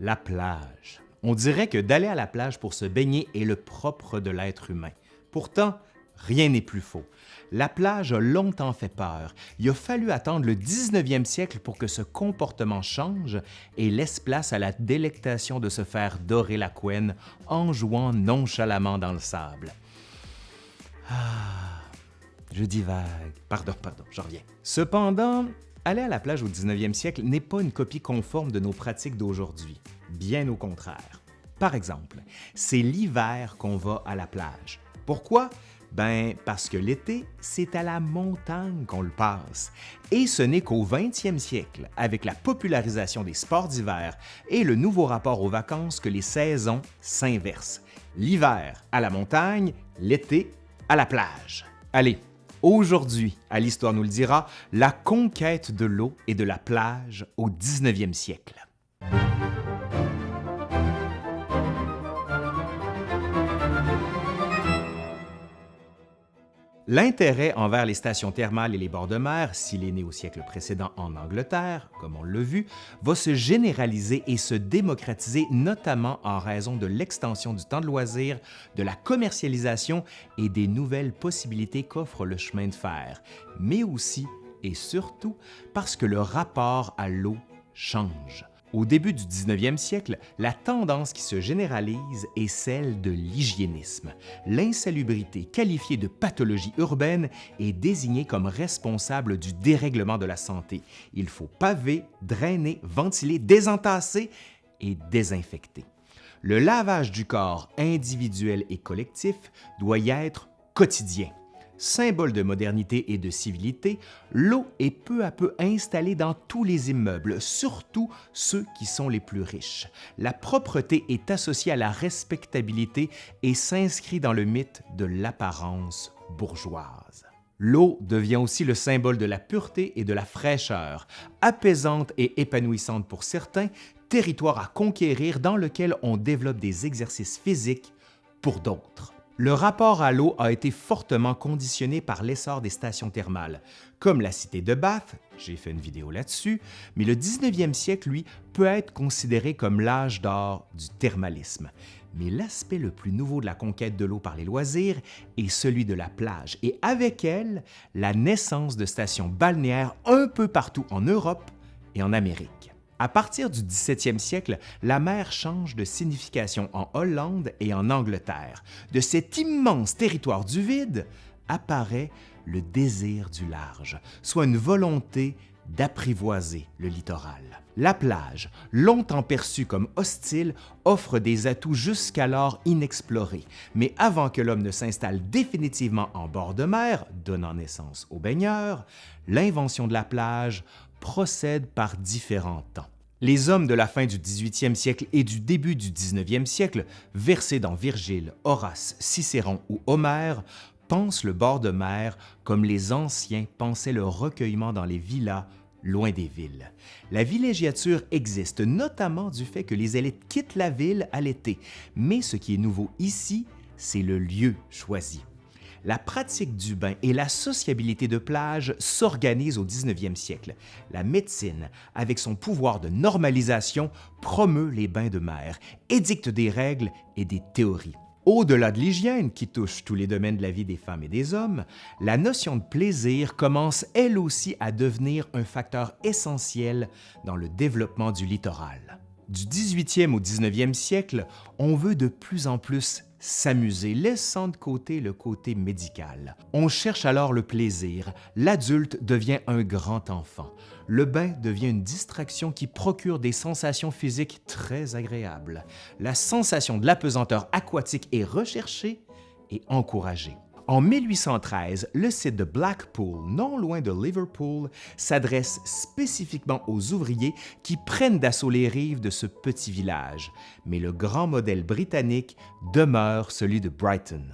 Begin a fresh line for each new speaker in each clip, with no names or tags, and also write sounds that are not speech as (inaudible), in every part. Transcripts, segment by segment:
La plage. On dirait que d'aller à la plage pour se baigner est le propre de l'être humain. Pourtant, rien n'est plus faux. La plage a longtemps fait peur. Il a fallu attendre le 19e siècle pour que ce comportement change et laisse place à la délectation de se faire dorer la couenne en jouant nonchalamment dans le sable. Ah, je divague. Pardon, pardon, j'en reviens. Cependant, aller à la plage au 19e siècle n'est pas une copie conforme de nos pratiques d'aujourd'hui. Bien au contraire. Par exemple, c'est l'hiver qu'on va à la plage. Pourquoi? Ben, parce que l'été, c'est à la montagne qu'on le passe. Et ce n'est qu'au 20e siècle, avec la popularisation des sports d'hiver et le nouveau rapport aux vacances, que les saisons s'inversent. L'hiver à la montagne, l'été à la plage. Allez, aujourd'hui, à l'Histoire nous le dira, la conquête de l'eau et de la plage au 19e siècle. L'intérêt envers les stations thermales et les bords de mer, s'il est né au siècle précédent en Angleterre, comme on l'a vu, va se généraliser et se démocratiser notamment en raison de l'extension du temps de loisir, de la commercialisation et des nouvelles possibilités qu'offre le chemin de fer, mais aussi et surtout parce que le rapport à l'eau change. Au début du 19e siècle, la tendance qui se généralise est celle de l'hygiénisme. L'insalubrité, qualifiée de pathologie urbaine, est désignée comme responsable du dérèglement de la santé. Il faut paver, drainer, ventiler, désentasser et désinfecter. Le lavage du corps individuel et collectif doit y être quotidien. Symbole de modernité et de civilité, l'eau est peu à peu installée dans tous les immeubles, surtout ceux qui sont les plus riches. La propreté est associée à la respectabilité et s'inscrit dans le mythe de l'apparence bourgeoise. L'eau devient aussi le symbole de la pureté et de la fraîcheur, apaisante et épanouissante pour certains, territoire à conquérir dans lequel on développe des exercices physiques pour d'autres. Le rapport à l'eau a été fortement conditionné par l'essor des stations thermales, comme la cité de Bath, j'ai fait une vidéo là-dessus, mais le 19e siècle, lui, peut être considéré comme l'âge d'or du thermalisme. Mais l'aspect le plus nouveau de la conquête de l'eau par les loisirs est celui de la plage, et avec elle, la naissance de stations balnéaires un peu partout en Europe et en Amérique. À partir du 17e siècle, la mer change de signification en Hollande et en Angleterre. De cet immense territoire du vide apparaît le désir du large, soit une volonté d'apprivoiser le littoral. La plage, longtemps perçue comme hostile, offre des atouts jusqu'alors inexplorés, mais avant que l'homme ne s'installe définitivement en bord de mer, donnant naissance aux baigneurs, l'invention de la plage procède par différents temps. Les hommes de la fin du 18e siècle et du début du 19e siècle, versés dans Virgile, Horace, Cicéron ou Homère, pensent le bord de mer comme les anciens pensaient le recueillement dans les villas loin des villes. La villégiature existe notamment du fait que les élites quittent la ville à l'été, mais ce qui est nouveau ici, c'est le lieu choisi la pratique du bain et la sociabilité de plage s'organisent au 19e siècle. La médecine, avec son pouvoir de normalisation, promeut les bains de mer, édicte des règles et des théories. Au-delà de l'hygiène qui touche tous les domaines de la vie des femmes et des hommes, la notion de plaisir commence elle aussi à devenir un facteur essentiel dans le développement du littoral. Du 18e au 19e siècle, on veut de plus en plus s'amuser, laissant de côté le côté médical. On cherche alors le plaisir. L'adulte devient un grand enfant. Le bain devient une distraction qui procure des sensations physiques très agréables. La sensation de l'apesanteur aquatique est recherchée et encouragée. En 1813, le site de Blackpool, non loin de Liverpool, s'adresse spécifiquement aux ouvriers qui prennent d'assaut les rives de ce petit village, mais le grand modèle britannique demeure celui de Brighton.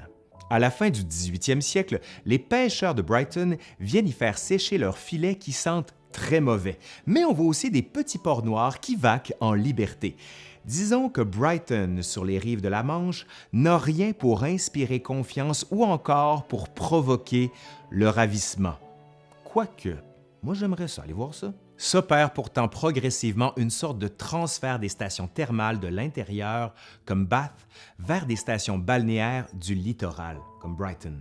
À la fin du 18e siècle, les pêcheurs de Brighton viennent y faire sécher leurs filets qui sentent très mauvais, mais on voit aussi des petits porcs noirs qui vaquent en liberté. Disons que Brighton, sur les rives de la Manche, n'a rien pour inspirer confiance ou encore pour provoquer le ravissement. Quoique, moi j'aimerais ça, aller voir ça. s'opère pourtant progressivement une sorte de transfert des stations thermales de l'intérieur, comme Bath, vers des stations balnéaires du littoral, comme Brighton.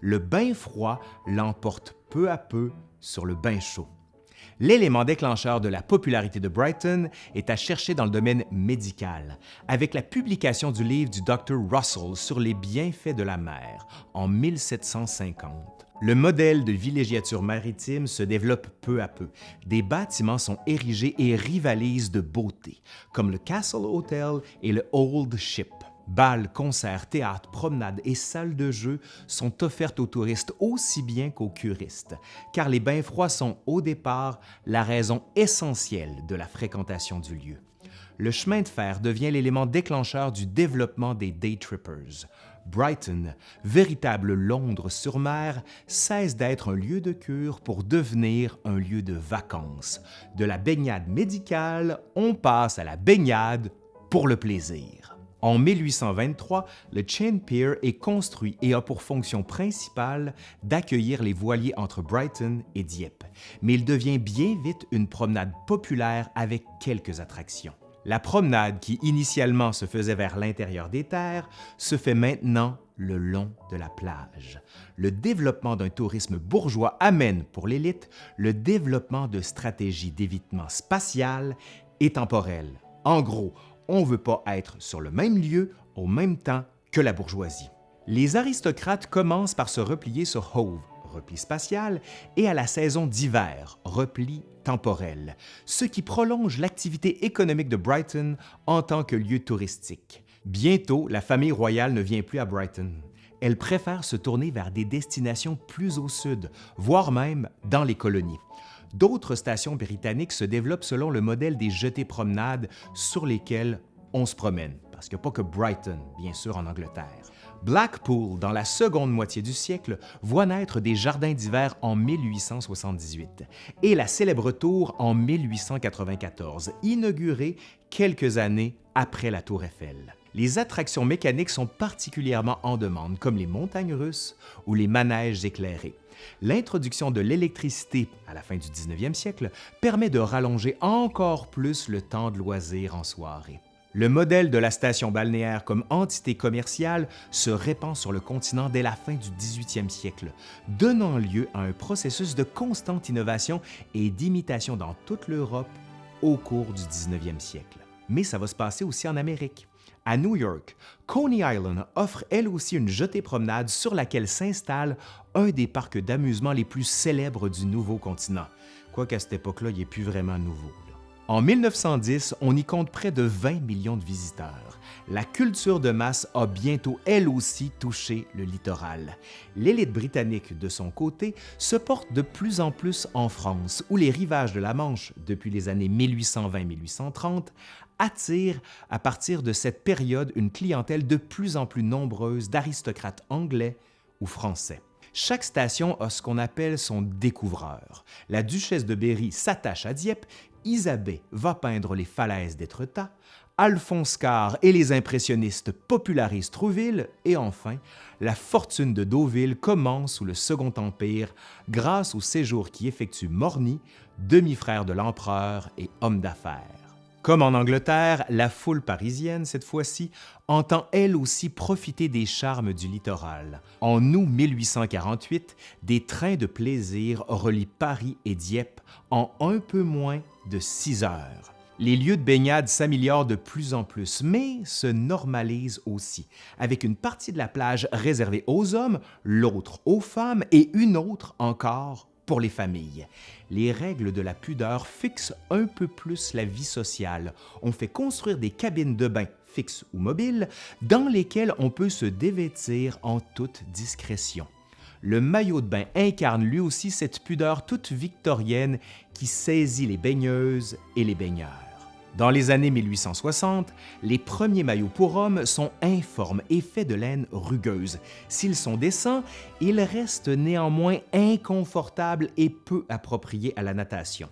Le bain froid l'emporte peu à peu sur le bain chaud. L'élément déclencheur de la popularité de Brighton est à chercher dans le domaine médical, avec la publication du livre du Dr. Russell sur les bienfaits de la mer en 1750. Le modèle de villégiature maritime se développe peu à peu. Des bâtiments sont érigés et rivalisent de beauté, comme le Castle Hotel et le Old Ship. Bals, concerts, théâtres, promenades et salles de jeu sont offertes aux touristes aussi bien qu'aux curistes, car les bains froids sont au départ la raison essentielle de la fréquentation du lieu. Le chemin de fer devient l'élément déclencheur du développement des day trippers. Brighton, véritable Londres sur mer, cesse d'être un lieu de cure pour devenir un lieu de vacances. De la baignade médicale, on passe à la baignade pour le plaisir. En 1823, le Chain Pier est construit et a pour fonction principale d'accueillir les voiliers entre Brighton et Dieppe, mais il devient bien vite une promenade populaire avec quelques attractions. La promenade qui initialement se faisait vers l'intérieur des terres se fait maintenant le long de la plage. Le développement d'un tourisme bourgeois amène pour l'élite le développement de stratégies d'évitement spatial et temporel. En gros, on ne veut pas être sur le même lieu au même temps que la bourgeoisie. Les aristocrates commencent par se replier sur Hove, repli spatial, et à la saison d'hiver, repli temporel, ce qui prolonge l'activité économique de Brighton en tant que lieu touristique. Bientôt, la famille royale ne vient plus à Brighton. Elle préfère se tourner vers des destinations plus au sud, voire même dans les colonies. D'autres stations britanniques se développent selon le modèle des jetées promenades sur lesquelles on se promène, parce qu'il n'y a pas que Brighton, bien sûr, en Angleterre. Blackpool, dans la seconde moitié du siècle, voit naître des jardins d'hiver en 1878 et la célèbre tour en 1894, inaugurée quelques années après la tour Eiffel. Les attractions mécaniques sont particulièrement en demande, comme les montagnes russes ou les manèges éclairés. L'introduction de l'électricité à la fin du 19e siècle permet de rallonger encore plus le temps de loisir en soirée. Le modèle de la station balnéaire comme entité commerciale se répand sur le continent dès la fin du 18e siècle, donnant lieu à un processus de constante innovation et d'imitation dans toute l'Europe au cours du 19e siècle. Mais ça va se passer aussi en Amérique. À New York, Coney Island offre elle aussi une jetée promenade sur laquelle s'installe un des parcs d'amusement les plus célèbres du nouveau continent, quoiqu'à cette époque-là, il n'est plus vraiment nouveau. En 1910, on y compte près de 20 millions de visiteurs. La culture de masse a bientôt elle aussi touché le littoral. L'élite britannique, de son côté, se porte de plus en plus en France, où les rivages de la Manche, depuis les années 1820-1830, attirent à partir de cette période une clientèle de plus en plus nombreuse d'aristocrates anglais ou français. Chaque station a ce qu'on appelle son découvreur. La duchesse de Berry s'attache à Dieppe, Isabelle va peindre les falaises d'Étretat, Alphonse Carr et les impressionnistes popularisent Trouville, et enfin, la fortune de Deauville commence sous le Second Empire grâce au séjour qui effectue Morny, demi-frère de l'empereur et homme d'affaires. Comme en Angleterre, la foule parisienne, cette fois-ci, entend elle aussi profiter des charmes du littoral. En août 1848, des trains de plaisir relient Paris et Dieppe en un peu moins de six heures. Les lieux de baignade s'améliorent de plus en plus, mais se normalisent aussi, avec une partie de la plage réservée aux hommes, l'autre aux femmes et une autre encore pour les familles. Les règles de la pudeur fixent un peu plus la vie sociale. On fait construire des cabines de bain fixes ou mobiles dans lesquelles on peut se dévêtir en toute discrétion. Le maillot de bain incarne lui aussi cette pudeur toute victorienne qui saisit les baigneuses et les baigneurs. Dans les années 1860, les premiers maillots pour hommes sont informes et faits de laine rugueuse. S'ils sont décents, ils restent néanmoins inconfortables et peu appropriés à la natation.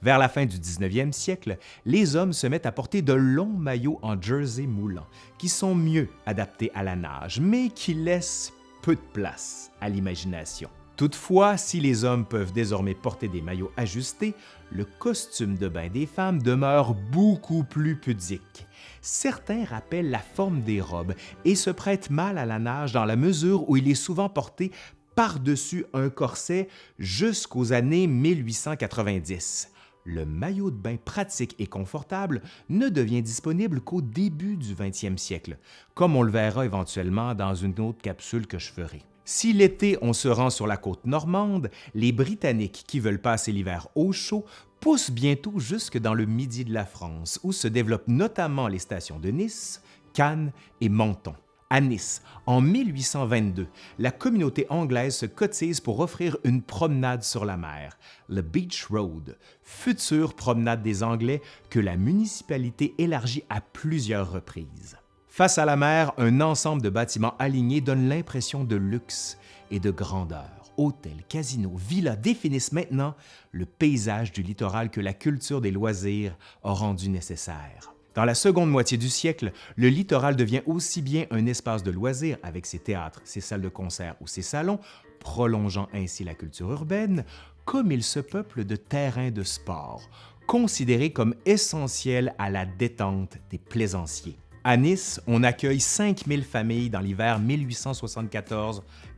Vers la fin du 19e siècle, les hommes se mettent à porter de longs maillots en jersey moulant, qui sont mieux adaptés à la nage, mais qui laissent peu de place à l'imagination. Toutefois, si les hommes peuvent désormais porter des maillots ajustés, le costume de bain des femmes demeure beaucoup plus pudique. Certains rappellent la forme des robes et se prêtent mal à la nage dans la mesure où il est souvent porté par-dessus un corset jusqu'aux années 1890 le maillot de bain pratique et confortable ne devient disponible qu'au début du 20e siècle, comme on le verra éventuellement dans une autre capsule que je ferai. Si l'été on se rend sur la côte normande, les Britanniques qui veulent passer l'hiver au chaud poussent bientôt jusque dans le midi de la France, où se développent notamment les stations de Nice, Cannes et Menton. À Nice, en 1822, la communauté anglaise se cotise pour offrir une promenade sur la mer, le Beach Road, future promenade des Anglais que la municipalité élargit à plusieurs reprises. Face à la mer, un ensemble de bâtiments alignés donne l'impression de luxe et de grandeur. Hôtels, casinos, villas définissent maintenant le paysage du littoral que la culture des loisirs a rendu nécessaire. Dans la seconde moitié du siècle, le littoral devient aussi bien un espace de loisirs avec ses théâtres, ses salles de concert ou ses salons, prolongeant ainsi la culture urbaine, comme il se peuple de terrains de sport, considérés comme essentiels à la détente des plaisanciers. À Nice, on accueille 5000 familles dans l'hiver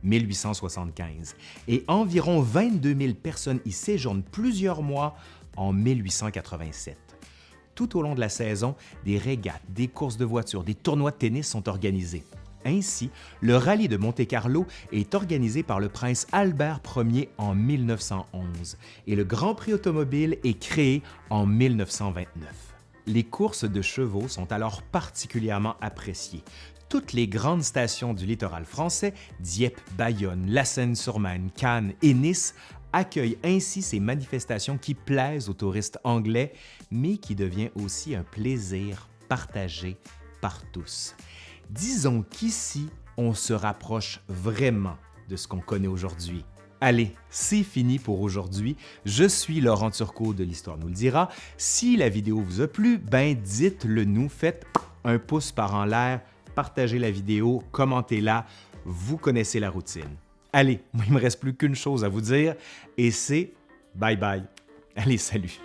1874-1875 et environ 22 000 personnes y séjournent plusieurs mois en 1887. Tout au long de la saison, des régates, des courses de voitures, des tournois de tennis sont organisés. Ainsi, le rallye de Monte-Carlo est organisé par le prince Albert Ier en 1911 et le Grand Prix automobile est créé en 1929. Les courses de chevaux sont alors particulièrement appréciées. Toutes les grandes stations du littoral français, Dieppe, Bayonne, La Seine-sur-Marne, Cannes et Nice, accueillent ainsi ces manifestations qui plaisent aux touristes anglais, mais qui devient aussi un plaisir partagé par tous. Disons qu'ici, on se rapproche vraiment de ce qu'on connaît aujourd'hui. Allez, c'est fini pour aujourd'hui. Je suis Laurent Turcot de l'Histoire nous le dira. Si la vidéo vous a plu, ben dites-le nous, faites un pouce par en l'air, partagez la vidéo, commentez-la, vous connaissez la routine. Allez, (laughs) il me reste plus qu'une chose à vous dire et c'est bye bye. Allez, salut!